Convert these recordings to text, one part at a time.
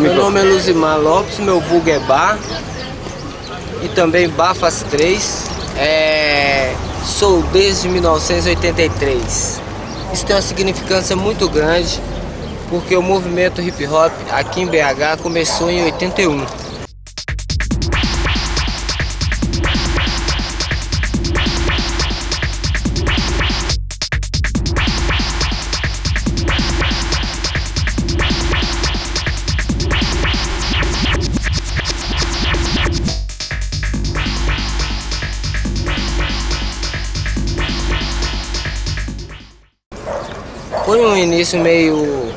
Meu nome é Luzimar Lopes, meu vulgo é Bar e também Bafas 3. É... Sou desde 1983. Isso tem uma significância muito grande porque o movimento hip hop aqui em BH começou em 81. Foi um início meio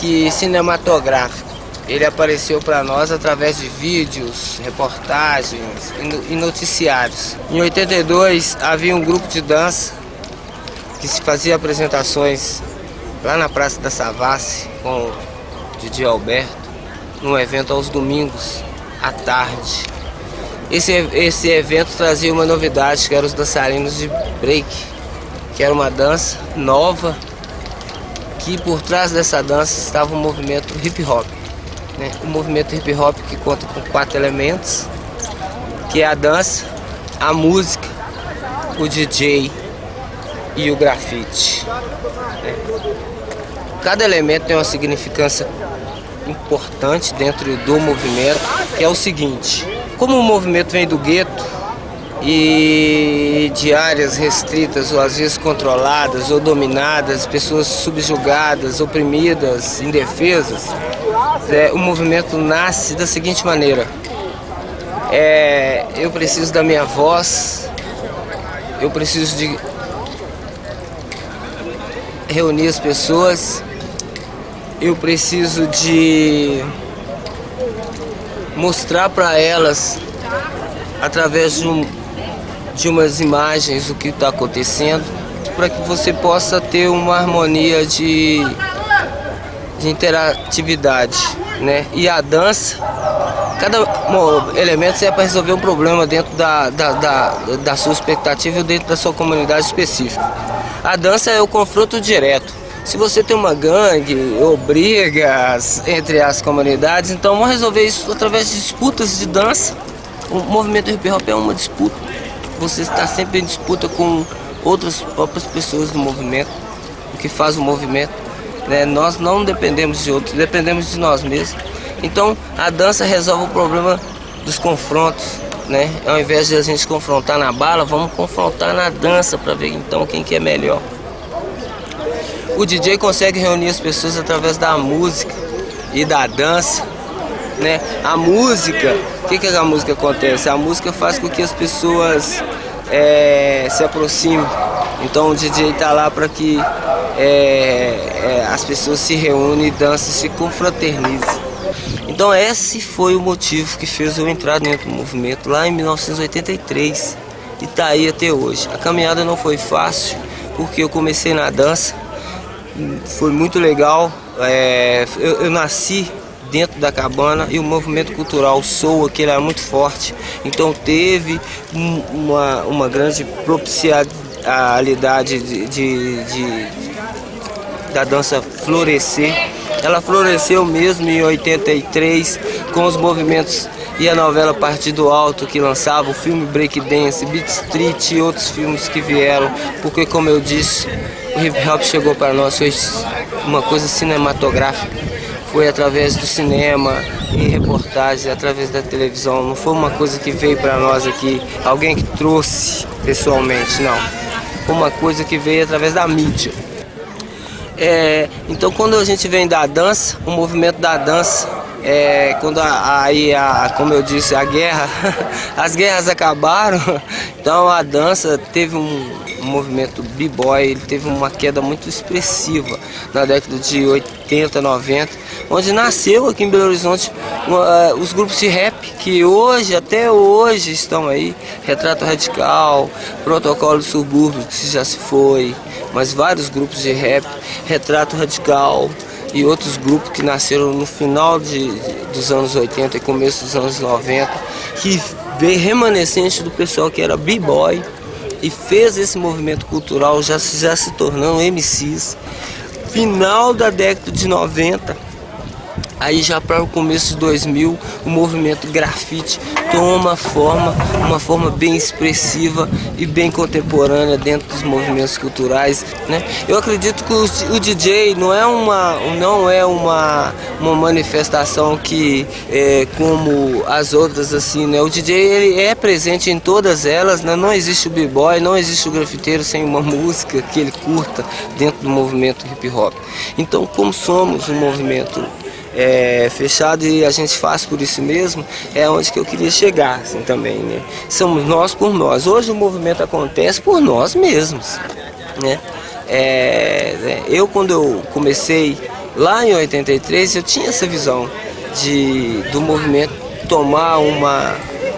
que cinematográfico. Ele apareceu para nós através de vídeos, reportagens e noticiários. Em 82 havia um grupo de dança que se fazia apresentações lá na Praça da Savassi com o Didi Alberto, num evento aos domingos à tarde. Esse, esse evento trazia uma novidade que eram os dançarinos de break, que era uma dança nova que por trás dessa dança estava o movimento hip hop. Né? O movimento hip hop que conta com quatro elementos, que é a dança, a música, o DJ e o grafite. Né? Cada elemento tem uma significância importante dentro do movimento, que é o seguinte, como o movimento vem do gueto, e de áreas restritas ou às vezes controladas ou dominadas, pessoas subjugadas, oprimidas, indefesas, é, o movimento nasce da seguinte maneira. É, eu preciso da minha voz, eu preciso de reunir as pessoas, eu preciso de mostrar para elas através de um de umas imagens do que está acontecendo, para que você possa ter uma harmonia de, de interatividade, né? E a dança, cada elemento é para resolver um problema dentro da, da, da, da sua expectativa ou dentro da sua comunidade específica. A dança é o confronto direto. Se você tem uma gangue ou brigas entre as comunidades, então vamos resolver isso através de disputas de dança. O movimento hip hop é uma disputa você está sempre em disputa com outras próprias pessoas do movimento, o que faz o movimento. Né? Nós não dependemos de outros, dependemos de nós mesmos. Então a dança resolve o problema dos confrontos. Né? Ao invés de a gente confrontar na bala, vamos confrontar na dança para ver então quem que é melhor. O DJ consegue reunir as pessoas através da música e da dança. Né? A música o que, que a música acontece? A música faz com que as pessoas é, se aproximem. Então o DJ está lá para que é, é, as pessoas se reúnem, dançam, se confraternizem. Então esse foi o motivo que fez eu entrar dentro do movimento lá em 1983 e está aí até hoje. A caminhada não foi fácil porque eu comecei na dança, foi muito legal. É, eu, eu nasci dentro da cabana e o movimento cultural Soa, que ele era muito forte. Então teve uma, uma grande propicialidade de, de, de, da dança florescer. Ela floresceu mesmo em 83 com os movimentos e a novela Partido Alto que lançava o filme Breakdance, Beat Street e outros filmes que vieram, porque como eu disse, o hip hop chegou para nós, foi uma coisa cinematográfica foi através do cinema e reportagens, através da televisão. Não foi uma coisa que veio para nós aqui, alguém que trouxe pessoalmente, não. Foi uma coisa que veio através da mídia. É, então quando a gente vem da dança, o movimento da dança, é, quando aí, a, como eu disse, a guerra, as guerras acabaram, então a dança teve um, um movimento b-boy, ele teve uma queda muito expressiva na década de 80, 90, onde nasceu aqui em Belo Horizonte uh, os grupos de rap que hoje, até hoje estão aí, Retrato Radical, Protocolo do Subúrbio, que já se foi, mas vários grupos de rap, Retrato Radical e outros grupos que nasceram no final de, dos anos 80 e começo dos anos 90, que veio remanescente do pessoal que era b-boy e fez esse movimento cultural já, já se tornando MCs. Final da década de 90, Aí já para o começo de 2000, o movimento grafite toma forma, uma forma bem expressiva e bem contemporânea dentro dos movimentos culturais. Né? Eu acredito que o, DJ não é uma, não é uma, uma manifestação que é como as outras assim, né? O DJ ele é presente em todas elas, né? não existe o b-boy, não existe o grafiteiro sem uma música que ele curta dentro do movimento hip hop. Então, como somos um movimento é, fechado e a gente faz por isso mesmo, é onde que eu queria chegar assim, também, né? Somos nós por nós. Hoje o movimento acontece por nós mesmos, né? É, né, eu quando eu comecei lá em 83, eu tinha essa visão de, do movimento tomar uma,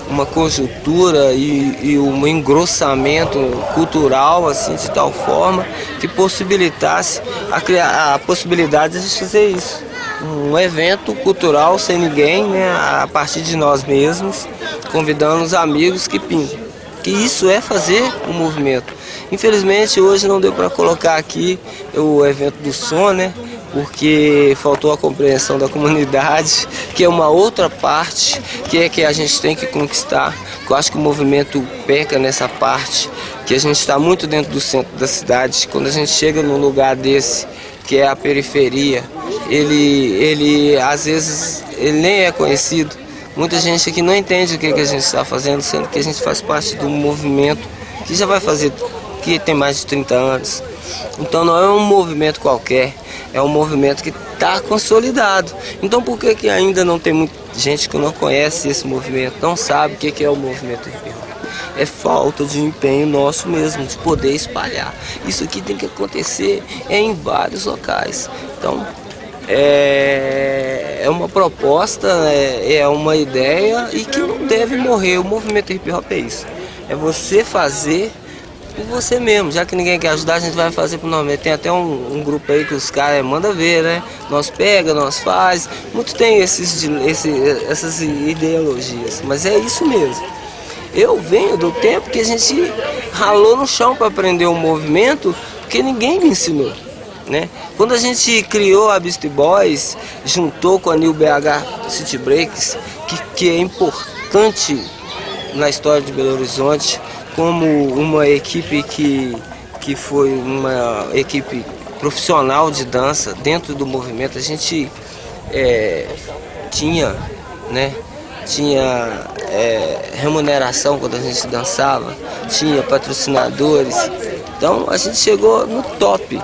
uma conjuntura e, e, um engrossamento cultural assim de tal forma que possibilitasse a, criar, a possibilidade de fazer isso um evento cultural sem ninguém, né, a partir de nós mesmos, convidando os amigos que pintam. Que isso é fazer um movimento. Infelizmente hoje não deu para colocar aqui o evento do som, né? Porque faltou a compreensão da comunidade, que é uma outra parte que é que a gente tem que conquistar. Eu acho que o movimento peca nessa parte, que a gente está muito dentro do centro da cidade. Quando a gente chega num lugar desse, que é a periferia, ele, ele às vezes ele nem é conhecido. Muita gente aqui não entende o que, que a gente está fazendo, sendo que a gente faz parte do movimento que já vai fazer, que tem mais de 30 anos. Então não é um movimento qualquer, é um movimento que está consolidado. Então por que, que ainda não tem muita gente que não conhece esse movimento, não sabe o que, é o movimento hip hop? É falta de empenho nosso mesmo, de poder espalhar. Isso aqui tem que acontecer em vários locais. Então é, é uma proposta, é, é uma ideia e que não deve morrer. O movimento hip hop é isso. É você fazer por você mesmo, já que ninguém quer ajudar, a gente vai fazer por nós Tem até um, um grupo aí que os caras mandam ver, né? Nós pega, nós faz. Muito tem esses, esse, essas ideologias, mas é isso mesmo. Eu venho do tempo que a gente ralou no chão para aprender o um movimento, porque ninguém me ensinou. Né? Quando a gente criou a Beast Boys, juntou com a New BH City Breaks, que, que é importante na história de Belo Horizonte, como uma equipe que, que foi uma equipe profissional de dança dentro do movimento, a gente é, tinha, né, tinha é, remuneração quando a gente dançava, tinha patrocinadores, então a gente chegou no top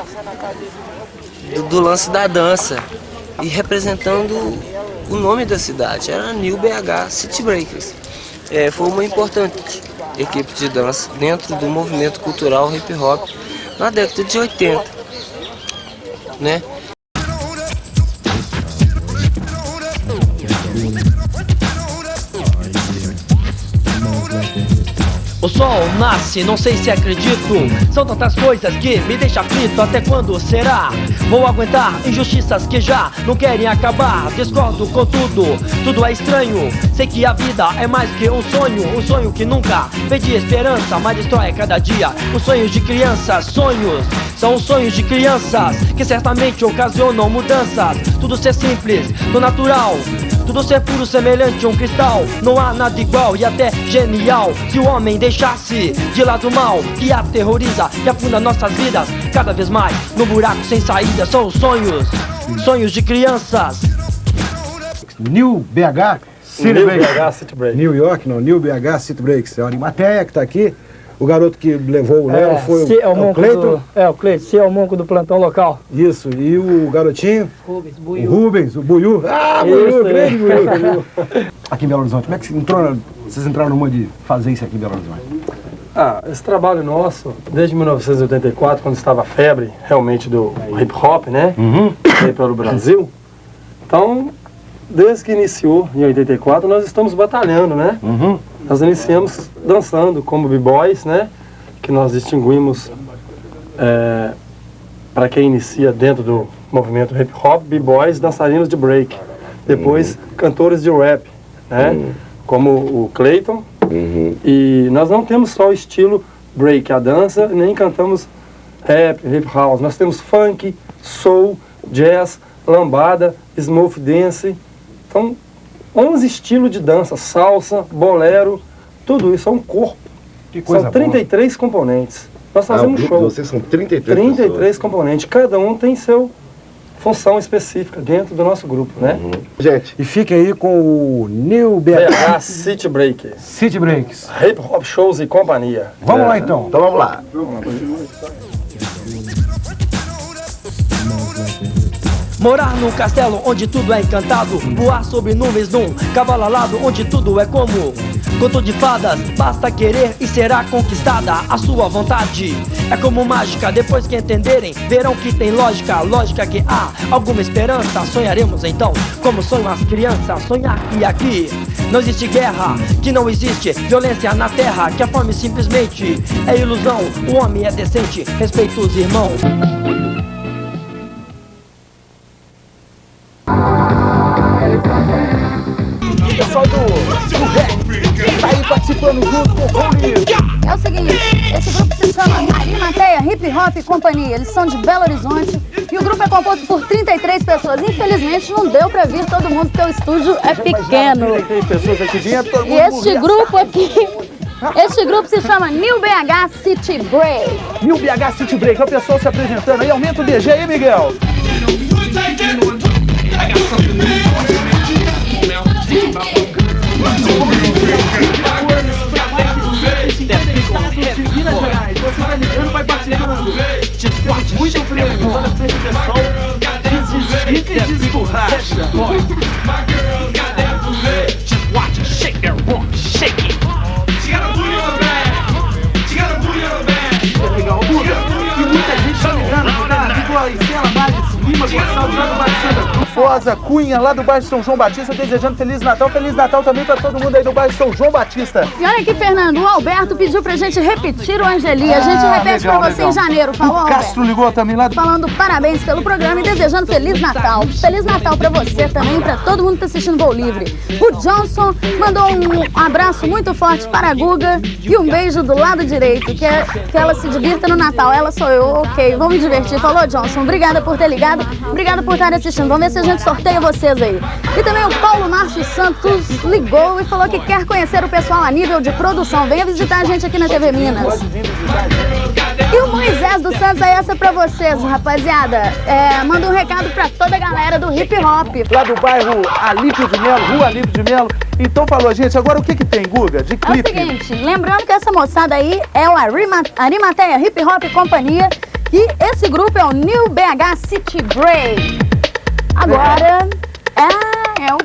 do, do lance da dança e representando o nome da cidade, era New BH City Breakers. É, foi uma importante equipe de dança dentro do movimento cultural hip hop na década de 80. Né? Sol nasce, não sei se acredito. São tantas coisas que me deixam aflito Até quando será? Vou aguentar injustiças que já não querem acabar. Discordo com tudo, tudo é estranho. Sei que a vida é mais que um sonho Um sonho que nunca pedi esperança Mas destrói cada dia. Os sonhos de crianças Sonhos são os sonhos de crianças Que certamente ocasionam mudanças. Tudo ser simples, do natural tudo ser puro, semelhante a um cristal Não há nada igual e até genial. Se o homem deixasse de lado o mal Que aterroriza e afunda nossas vidas Cada vez mais no buraco sem saída São os sonhos, sonhos de crianças. New BH City New. BH City New York, não, New BH City Breaks É uma Animateia que está aqui o garoto que levou o Léo é, foi o, é o, é Cleiton? Do, é, o Cleiton, se é o monco do plantão local. Isso, e o garotinho? Rubens, Buiu. O Rubens, o Buiu. Ah, Buiu, grande Buiu. aqui em Belo Horizonte, como é que você entrou, vocês entraram numa de fazer isso aqui em Belo Horizonte? Ah, esse trabalho nosso, desde 1984, quando estava a febre realmente do hip hop, né? Uhum. Aí pelo Brasil. Então, desde que iniciou em 84, nós estamos batalhando, né? Uhum. Nós iniciamos dançando como b-boys, né? Que nós distinguimos é, para quem inicia dentro do movimento hip hop, b-boys, dançarinos de break. Depois, uhum. cantores de rap, né? Uhum. Como o Clayton. Uhum. E nós não temos só o estilo break, a dança, nem cantamos rap, hip house. Nós temos funk, soul, jazz, lambada, smooth dance. Então, 11 estilos de dança, salsa, bolero, tudo isso é um corpo. Que coisa São 33 componentes. Nós Ah, fazemos um grupo show. de vocês são 33 33 pessoas. componentes. Cada um tem seu função específica dentro do nosso grupo, né? Gente, E fique aí com o New BH City Break, City Breaks. Hip Hop Shows e companhia. Vamos lá então. então vamos lá. Morar num castelo onde tudo é encantado Voar sobre nuvens num cavalo alado Onde tudo é como. Conto de fadas Basta querer e será conquistada A sua vontade. É como mágica Depois que entenderem, verão que tem lógica Lógica que há. Alguma esperança Sonharemos então, como sonham as crianças Sonhar que aqui. Não existe guerra Que não existe violência na terra Que a fome simplesmente é ilusão O homem é decente, respeita os irmãos participando junto com o. É o seguinte, esse grupo se chama Arimateia Hip Hop Companhia. Eles são de Belo Horizonte e o grupo é composto por 33 pessoas. Infelizmente não deu pra vir todo mundo porque o estúdio é pequeno. Tem pessoas aqui dentro, todo E este grupo aqui, este grupo se chama New BH City Break. O BH City Break, é o pessoal se apresentando aí. Aumenta o DG aí, Miguel. Não vai bater duro Descorte muito freio Toda essa repressão Desestica e desborracha Descorte, shake that rock. Rosa Cunha, lá do bairro São João Batista, desejando Feliz Natal. Feliz Natal também pra todo mundo aí do bairro São João Batista. E olha aqui, Fernando, o Alberto pediu pra gente repetir o Angeli. A gente Ah, repete legal, pra você legal. em janeiro, falou, O Alberto? Castro ligou também lá do... Falando parabéns pelo programa e desejando Feliz Natal. Feliz Natal pra você também, pra todo mundo que tá assistindo Voo Livre. O Johnson mandou um abraço muito forte para a Guga e um beijo do lado direito, que, é, que ela se divirta no Natal. Ela sou eu, ok, vamos divertir. Falou, Johnson, obrigada por ter ligado, obrigada por estar assistindo. Vamos ver se a gente sorteia vocês aí. E também o Paulo Márcio Santos ligou e falou que quer conhecer o pessoal a nível de produção. Venha visitar a gente aqui na TV Minas. E o Moisés dos Santos é essa pra vocês, rapaziada. É, manda um recado pra toda a galera do hip hop. Lá do bairro Alípio de Melo, Rua Alípio de Melo. Então falou, gente, agora o que que tem, Guga, de É o clipe? seguinte, lembrando que essa moçada aí é o Arima, Arimateia Hip Hop Companhia e esse grupo é o New BH City Break. Agora, é, é o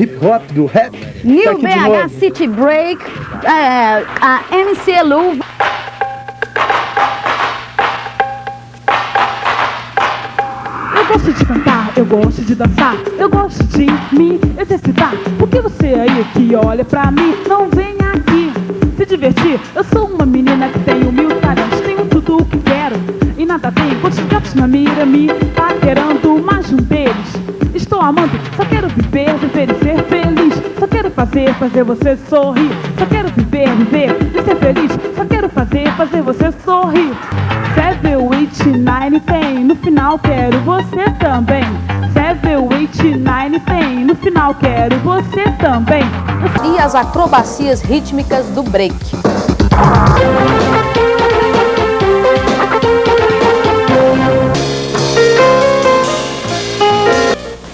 Hip hop do rap. New Tá BH. City Break, é, a MC Lu Eu gosto de cantar, eu gosto de dançar, eu gosto de me exercitar. Por que você aí que olha pra mim não vem aqui se divertir? Eu sou uma menina que tenho mil talentos, tenho tudo o que quero e nada tenho. Quantos gatos na mira me paquerando. Amando, só quero viver, viver e ser feliz. Só quero fazer, fazer você sorrir. Só quero viver, viver e ser feliz. Só quero fazer, fazer você sorrir. Seven, eight, nine, tem. No final quero você também. Seven, eight, nine, tem. No final quero você também. e as acrobacias rítmicas do break.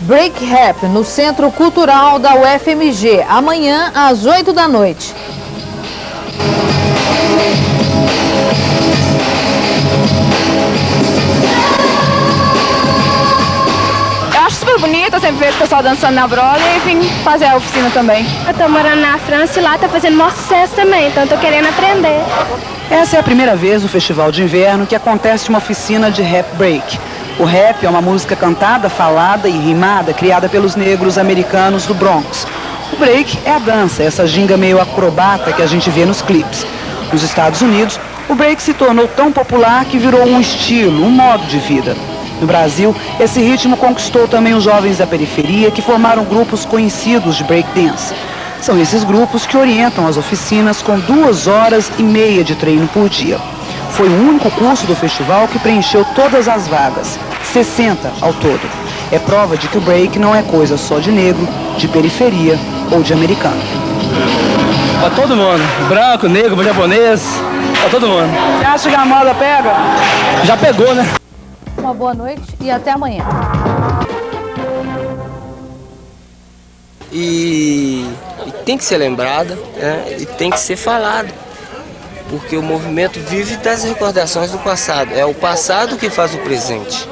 Break Rap no Centro Cultural da UFMG, amanhã às 8 da noite. Eu acho super bonito, eu sempre vejo o pessoal dançando na Broadway e vim fazer a oficina também. Eu tô morando na França e lá tá fazendo maior sucesso também, então eu tô querendo aprender. Essa é a primeira vez no Festival de Inverno que acontece uma oficina de rap break. O rap é uma música cantada, falada e rimada criada pelos negros americanos do Bronx. O break é a dança, essa ginga meio acrobata que a gente vê nos clipes. Nos Estados Unidos, o break se tornou tão popular que virou um estilo, um modo de vida. No Brasil, esse ritmo conquistou também os jovens da periferia que formaram grupos conhecidos de breakdance. São esses grupos que orientam as oficinas com duas horas e meia de treino por dia. Foi o único curso do festival que preencheu todas as vagas. 60 ao todo. É prova de que o break não é coisa só de negro, de periferia ou de americano. Pra todo mundo, branco, negro, japonês, pra todo mundo. Você acha que a moda pega? Já pegou, né? Uma boa noite e até amanhã. E, e tem que ser lembrada né? e tem que ser falado. Porque o movimento vive das recordações do passado. É o passado que faz o presente.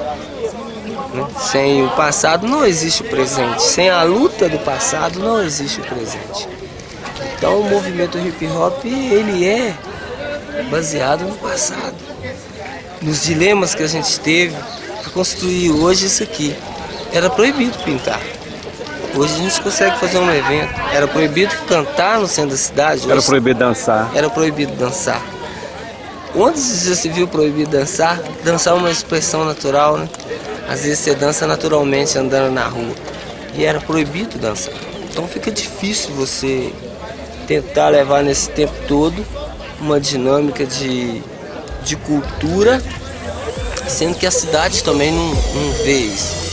né? Sem o passado não existe o presente. Sem a luta do passado não existe o presente. Então o movimento hip hop ele é baseado no passado, nos dilemas que a gente teve para construir hoje isso aqui. Era proibido pintar. Hoje a gente consegue fazer um evento. Era proibido cantar no centro da cidade. Era proibido dançar. Era proibido dançar. Onde já se viu proibido dançar? Dançar é uma expressão natural, né? Às vezes você dança naturalmente andando na rua. E era proibido dançar. Então fica difícil você tentar levar nesse tempo todo uma dinâmica de, de cultura, sendo que a cidade também não, não vê isso.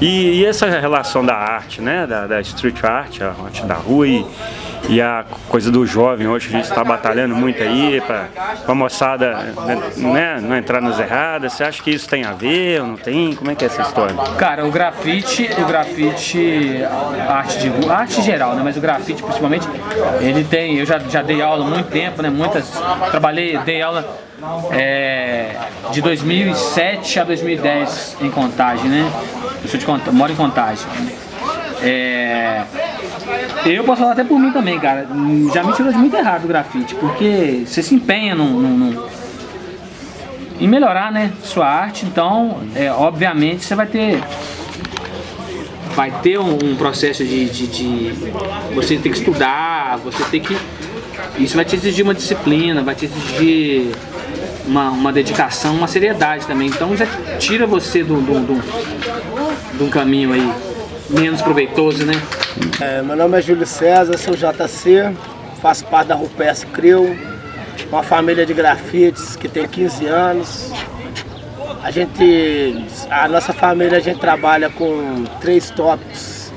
E, e essa relação da arte, né, da, da street art, a arte da rua e, e a coisa do jovem, hoje a gente está batalhando muito aí para a moçada né, não entrar nas erradas, você acha que isso tem a ver ou não tem? Como é que é essa história? Cara, o grafite, o grafite, arte de arte geral, né, mas o grafite principalmente, ele tem, eu já, já dei aula há muito tempo, né, muitas, trabalhei, dei aula é, de 2007 a 2010 em Contagem, né? Eu sou de moro em Contagem. É, eu posso falar até por mim também, cara. Já me tirou de muito errado o grafite, porque você se empenha num, num, num, em melhorar, né, sua arte. Então, é, obviamente, você vai ter vai ter um, um processo de, de, de, você ter que estudar, você ter que isso vai te exigir uma disciplina, vai te exigir uma, uma dedicação, uma seriedade também. Então já tira você de do, do, do, do, caminho aí menos proveitoso, né? É, meu nome é Júlio César, sou JC, faço parte da Rupes Crew, uma família de grafites que tem 15 anos. A gente, a nossa família, a gente trabalha com três tópicos,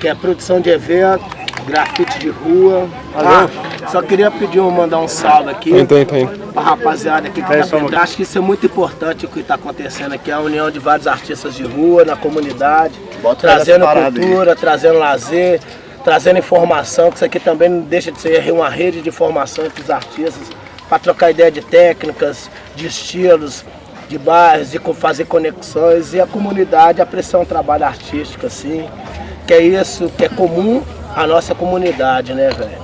que é produção de evento, grafite de rua. Ah, só queria pedir um, mandar um salve aqui Tem, tem, tem. pra rapaziada aqui que É, tá só. Acho que isso é muito importante o que está acontecendo aqui, a união de vários artistas de rua na comunidade, trazendo essa parada aí. cultura, trazendo lazer, trazendo informação, que isso aqui também não deixa de ser uma rede de informação entre os artistas, para trocar ideia de técnicas, de estilos, de bairros, de fazer conexões e a comunidade apreciar um trabalho artístico assim, que é isso que é comum à nossa comunidade, né, velho?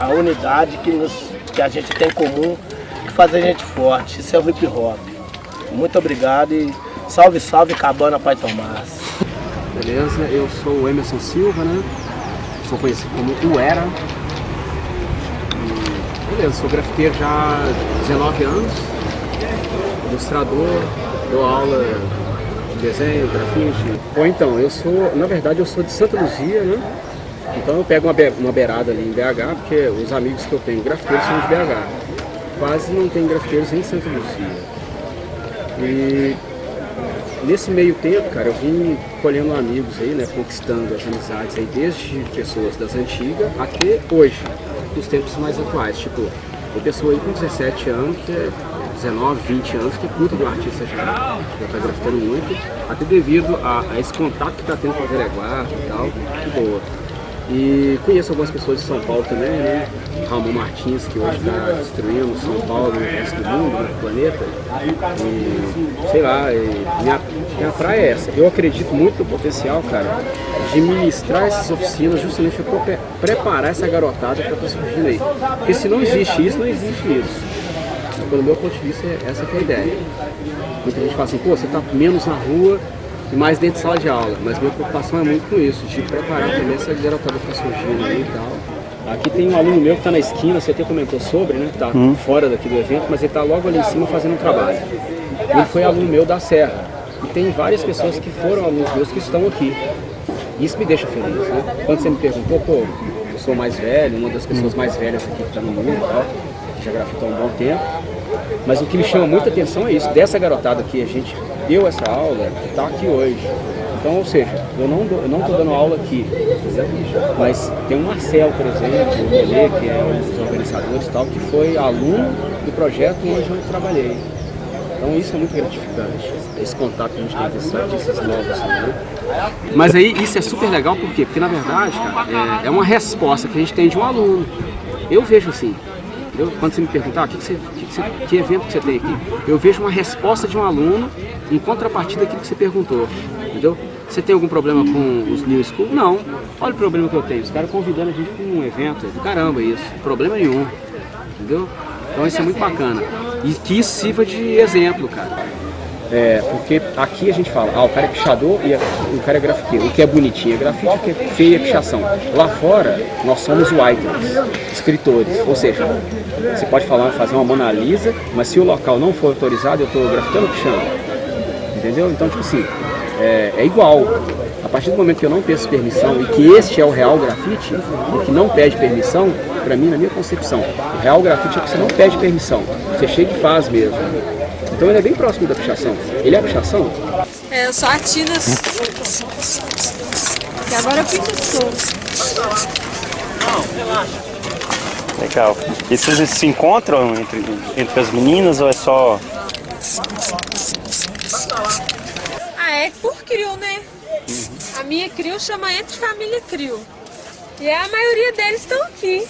A unidade que, nos, que a gente tem em comum, que faz a gente forte. Isso é o hip hop. Muito obrigado e salve, salve Cabana Pai Tomás. Beleza, eu sou o Emerson Silva, né? Sou conhecido como o Era. E, beleza, sou grafiteiro já há 19 anos, ilustrador, dou aula de desenho, grafite. Bom, então, eu sou, na verdade, eu sou de Santa Luzia, né? Então eu pego uma, be uma beirada ali em BH, porque os amigos que eu tenho grafiteiros são de BH. Quase não tem grafiteiros em Santa Luzia. E nesse meio tempo, cara, eu vim colhendo amigos aí, né, conquistando as amizades aí, desde pessoas das antigas até hoje, os tempos mais atuais. Tipo, tem pessoa aí com 17 anos, que é 19, 20 anos, que curta do artista já, já tá grafitando muito, até devido a, a esse contato que tá tendo com a Vereguarda e tal, que boa. E conheço algumas pessoas de São Paulo também, né? Ramon Martins, que hoje está destruindo São Paulo o resto do mundo, né? do planeta. E, sei lá, minha, minha praia é essa. Eu acredito muito no potencial, cara, de ministrar essas oficinas justamente para pre- preparar essa garotada para estar surgindo aí. Porque se não existe isso, não existe isso. Pelo meu ponto de vista, é- essa é a ideia. Muita gente fala assim, pô, você tá menos na rua e mais dentro de sala de aula. Mas minha preocupação é muito com isso, de preparar também essa garotada que está surgindo aí e tal. Aqui tem um aluno meu que está na esquina, você até comentou sobre, né? Que tá Hum. fora daqui do evento, mas ele está logo ali em cima fazendo um trabalho. Ele foi aluno meu da Serra. E tem várias pessoas que foram alunos meus que estão aqui. Isso me deixa feliz, né? Quando você me perguntou, pô, eu sou mais velho, uma das pessoas mais velhas aqui que está no mundo e tal, já grafitou há um bom tempo. Mas o que me chama muita atenção é isso, dessa garotada que a gente deu essa aula, que está aqui hoje. Então, ou seja, eu não eu não estou dando aula aqui, mas tem o Marcel, por exemplo, o Relê, que é um dos organizadores tal, que foi aluno do projeto onde eu trabalhei. Então isso é muito gratificante, esse contato que a gente tem com esses novos. Né? Mas aí isso é super legal, por quê? Porque na verdade, cara, é, é uma resposta que a gente tem de um aluno. Eu vejo assim, quando você me perguntar, ah, que, que, você, que, que, você- que evento que você tem aqui? Eu vejo uma resposta de um aluno em contrapartida daquilo que você perguntou, entendeu? Você tem algum problema com os New School? Não. Olha o problema que eu tenho, os caras convidando a gente para um evento, é do caramba isso, problema nenhum, entendeu? Então isso é muito bacana. E que isso sirva de exemplo, cara. É, porque aqui a gente fala, ah, o cara é pichador e o cara é grafiteiro. O que é bonitinho é grafite, o que é feio é pichação. Lá fora, nós somos writers, escritores. Ou seja, você pode falar, fazer uma Mona Lisa, mas se o local não for autorizado, eu estou grafitando ou pichando. Entendeu? Então, tipo assim, é, é igual. A partir do momento que eu não peço permissão e que este é o real grafite, o que não pede permissão, pra mim, na minha concepção, o real grafite é que você não pede permissão. Você chega e faz mesmo. Então ele é bem próximo da pichação. Ele é pichação? É, eu sou a Tina. E agora eu pinto as Legal. E vocês se encontram entre, entre as meninas ou é só. Ah, é por crio, né? A minha crio chama Entre Família Crio. E a maioria deles estão aqui.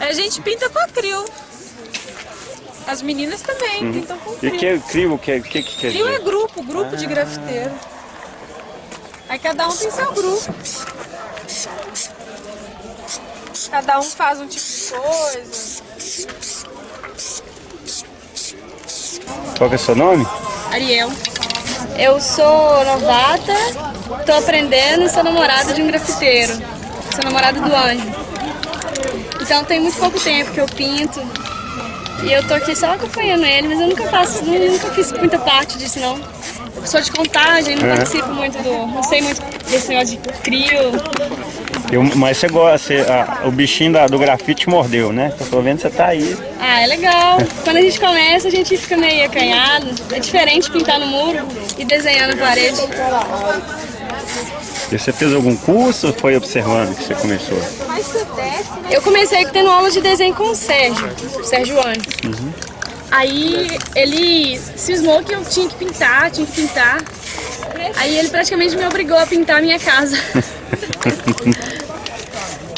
A gente pinta com a crio. As meninas também Uhum. pintam com E que é crio? Que, é- que, que quer Crio é grupo, grupo de grafiteiro. Aí cada um tem seu grupo. Cada um faz um tipo de coisa. Qual é o seu nome? Ariel. Eu sou novata, tô aprendendo e sou namorada de um grafiteiro. Sou namorada do Anjo. Então tem muito pouco tempo que eu pinto. E eu tô aqui só acompanhando ele, mas eu nunca faço, nu- nunca fiz muita parte disso não. sou de contagem, não É. participo muito do. Não sei muito desse negócio de crio. Eu, mas você gosta, você- ah, o bichinho da- do grafite mordeu, né? Eu tô vendo que você tá aí. Ah, é legal. Quando a gente começa, a gente fica meio acanhado. É diferente pintar no muro e desenhar na parede. E você fez algum curso ou foi observando que você começou? Eu comecei tendo aula de desenho com o Sérgio, o Sérgio Antes. Uhum. Aí ele cismou que eu tinha que pintar, tinha que pintar. Aí ele praticamente me obrigou a pintar a minha casa.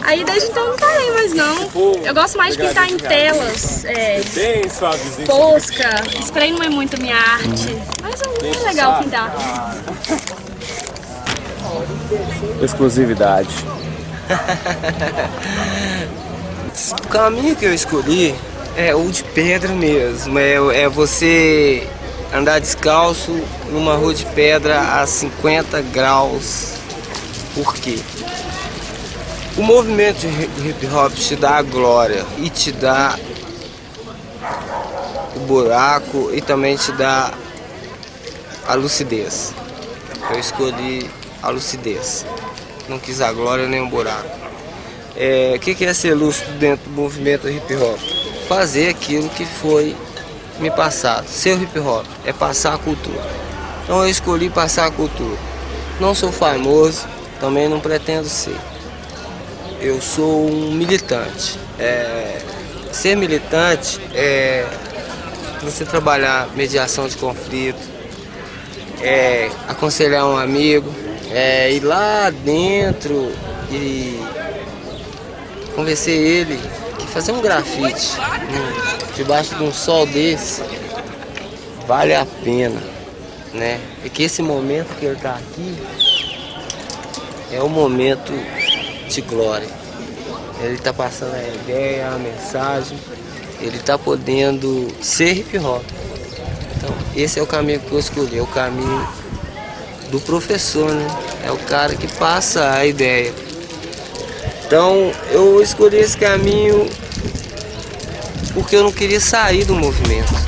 Aí desde então eu não parei mais não. Eu gosto mais de pintar em telas, é, posca. Spray não é muito a minha arte, mas é legal pintar. Exclusividade. O caminho que eu escolhi é o de pedra mesmo. É, é você andar descalço numa rua de pedra a 50 graus. Por quê? O movimento de hi- hip hop te dá a glória e te dá o buraco e também te dá a lucidez. Eu escolhi a lucidez. Não quis a glória nem o buraco. É, o que, que é ser lúcido dentro do movimento hip hop? Fazer aquilo que foi me passado. Ser hip hop é passar a cultura. Então eu escolhi passar a cultura. Não sou famoso, também não pretendo ser. Eu sou um militante. É, ser militante é você trabalhar mediação de conflito, é aconselhar um amigo, é ir lá dentro e convencer ele que fazer um grafite debaixo de um sol desse vale a pena, né? E que esse momento que ele está aqui é o momento de glória. Ele está passando a ideia, a mensagem, ele está podendo ser hip hop. Então, esse é o caminho que eu escolhi, o caminho do professor, né? É o cara que passa a ideia. Então, eu escolhi esse caminho porque eu não queria sair do movimento.